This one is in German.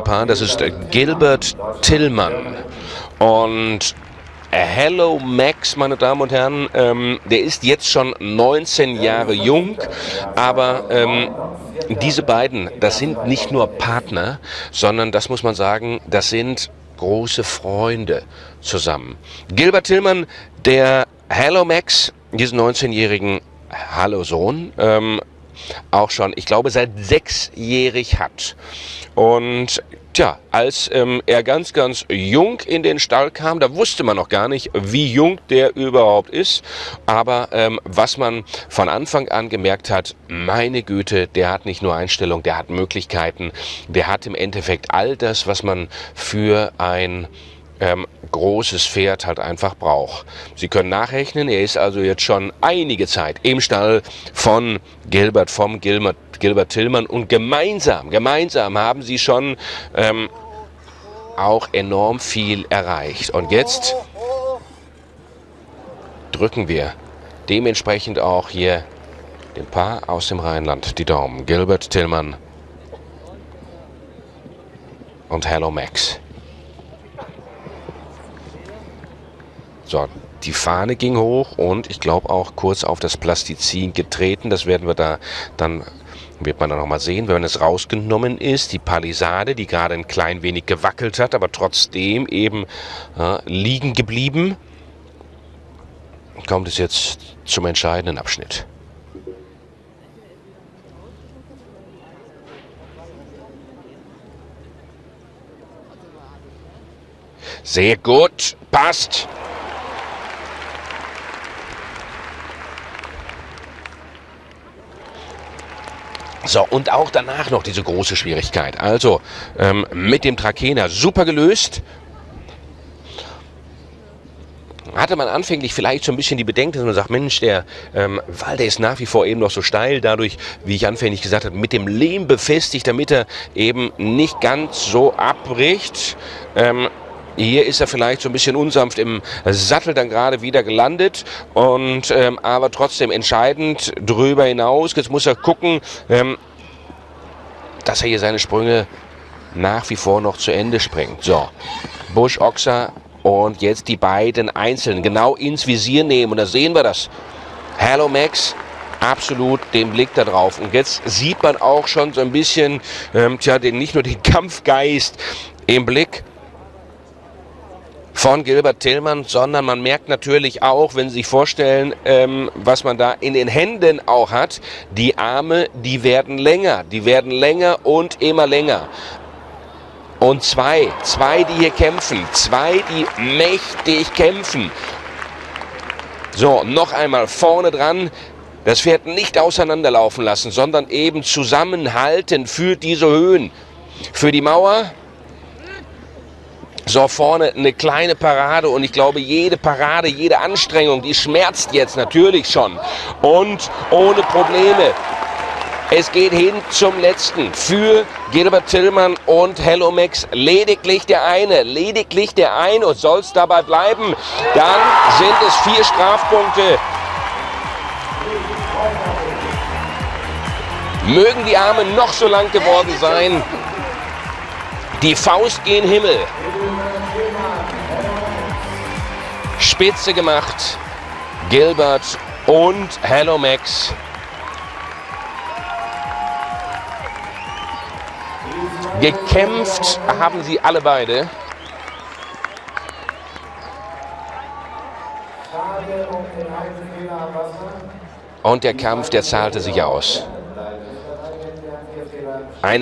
Paar, das ist Gilbert Tillmann. Und Hello Max, meine Damen und Herren, ähm, der ist jetzt schon 19 Jahre jung, aber ähm, diese beiden, das sind nicht nur Partner, sondern das muss man sagen, das sind große Freunde zusammen. Gilbert Tillmann, der Hello Max, diesen 19-jährigen Hallo Sohn, ähm, auch schon, ich glaube, seit sechsjährig hat. Und tja, als ähm, er ganz, ganz jung in den Stall kam, da wusste man noch gar nicht, wie jung der überhaupt ist. Aber ähm, was man von Anfang an gemerkt hat, meine Güte, der hat nicht nur Einstellung, der hat Möglichkeiten, der hat im Endeffekt all das, was man für ein ähm, großes Pferd halt einfach braucht. Sie können nachrechnen, er ist also jetzt schon einige Zeit im Stall von Gilbert, vom Gilbert, Gilbert Tillmann und gemeinsam, gemeinsam haben sie schon ähm, auch enorm viel erreicht. Und jetzt drücken wir dementsprechend auch hier dem Paar aus dem Rheinland die Daumen. Gilbert Tillmann und Hello Max. So, die Fahne ging hoch und ich glaube auch kurz auf das Plastizin getreten. Das werden wir da dann wird man dann noch mal sehen, wenn es rausgenommen ist. Die Palisade, die gerade ein klein wenig gewackelt hat, aber trotzdem eben äh, liegen geblieben, kommt es jetzt zum entscheidenden Abschnitt. Sehr gut, passt. So, und auch danach noch diese große Schwierigkeit. Also, ähm, mit dem Trakehner super gelöst. Hatte man anfänglich vielleicht so ein bisschen die Bedenken, dass man sagt, Mensch, der ähm, Wall, der ist nach wie vor eben noch so steil, dadurch, wie ich anfänglich gesagt habe, mit dem Lehm befestigt, damit er eben nicht ganz so abbricht. Ähm, hier ist er vielleicht so ein bisschen unsanft im Sattel dann gerade wieder gelandet und ähm, aber trotzdem entscheidend drüber hinaus. Jetzt muss er gucken, ähm, dass er hier seine Sprünge nach wie vor noch zu Ende springt. So, Busch, Oxer und jetzt die beiden einzeln genau ins Visier nehmen und da sehen wir das. Hello Max, absolut den Blick da drauf. Und jetzt sieht man auch schon so ein bisschen, ähm, tja, den, nicht nur den Kampfgeist im Blick, von Gilbert Tillmann, sondern man merkt natürlich auch, wenn Sie sich vorstellen, ähm, was man da in den Händen auch hat, die Arme, die werden länger, die werden länger und immer länger. Und zwei, zwei, die hier kämpfen, zwei, die mächtig kämpfen. So, noch einmal vorne dran, das Pferd nicht auseinanderlaufen lassen, sondern eben zusammenhalten für diese Höhen. Für die Mauer, so vorne eine kleine Parade und ich glaube, jede Parade, jede Anstrengung, die schmerzt jetzt natürlich schon. Und ohne Probleme. Es geht hin zum letzten für Gilbert Tillmann und Hello Max. Lediglich der eine, lediglich der eine und soll es dabei bleiben. Dann sind es vier Strafpunkte. Mögen die Arme noch so lang geworden sein. Die Faust gen Himmel. Spitze gemacht. Gilbert und Hello Max. Gekämpft haben sie alle beide. Und der Kampf, der zahlte sich aus. Eine